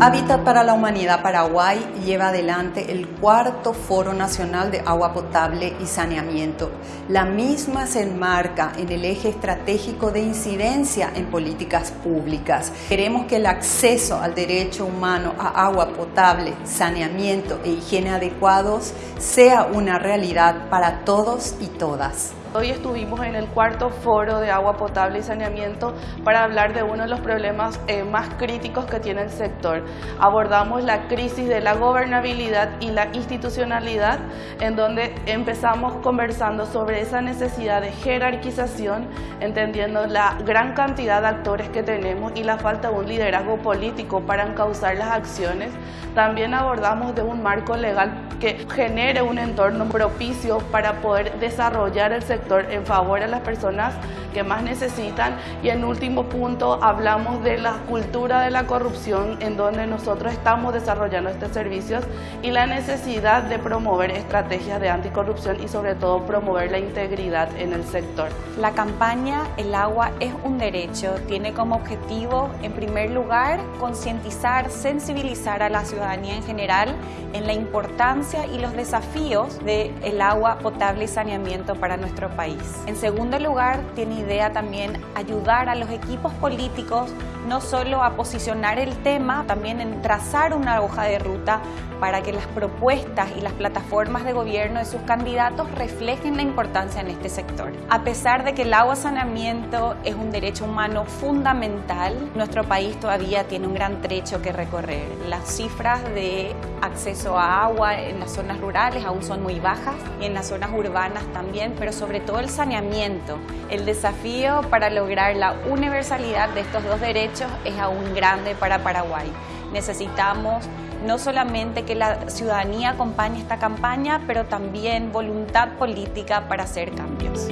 Hábitat para la Humanidad Paraguay lleva adelante el cuarto Foro Nacional de Agua Potable y Saneamiento. La misma se enmarca en el eje estratégico de incidencia en políticas públicas. Queremos que el acceso al derecho humano a agua potable, saneamiento e higiene adecuados sea una realidad para todos y todas. Hoy estuvimos en el cuarto foro de agua potable y saneamiento para hablar de uno de los problemas eh, más críticos que tiene el sector. Abordamos la crisis de la gobernabilidad y la institucionalidad, en donde empezamos conversando sobre esa necesidad de jerarquización, entendiendo la gran cantidad de actores que tenemos y la falta de un liderazgo político para encauzar las acciones. También abordamos de un marco legal que genere un entorno propicio para poder desarrollar el sector en favor de las personas que más necesitan y en último punto hablamos de la cultura de la corrupción en donde nosotros estamos desarrollando estos servicios y la necesidad de promover estrategias de anticorrupción y sobre todo promover la integridad en el sector. La campaña El agua es un derecho tiene como objetivo en primer lugar concientizar, sensibilizar a la ciudadanía en general en la importancia y los desafíos del agua potable y saneamiento para nuestro país. En segundo lugar, tiene idea también ayudar a los equipos políticos no solo a posicionar el tema, también en trazar una hoja de ruta para que las propuestas y las plataformas de gobierno de sus candidatos reflejen la importancia en este sector. A pesar de que el agua saneamiento es un derecho humano fundamental, nuestro país todavía tiene un gran trecho que recorrer. Las cifras de acceso a agua en las zonas rurales aún son muy bajas y en las zonas urbanas también, pero sobre todo el saneamiento. El desafío para lograr la universalidad de estos dos derechos es aún grande para Paraguay. Necesitamos no solamente que la ciudadanía acompañe esta campaña, pero también voluntad política para hacer cambios.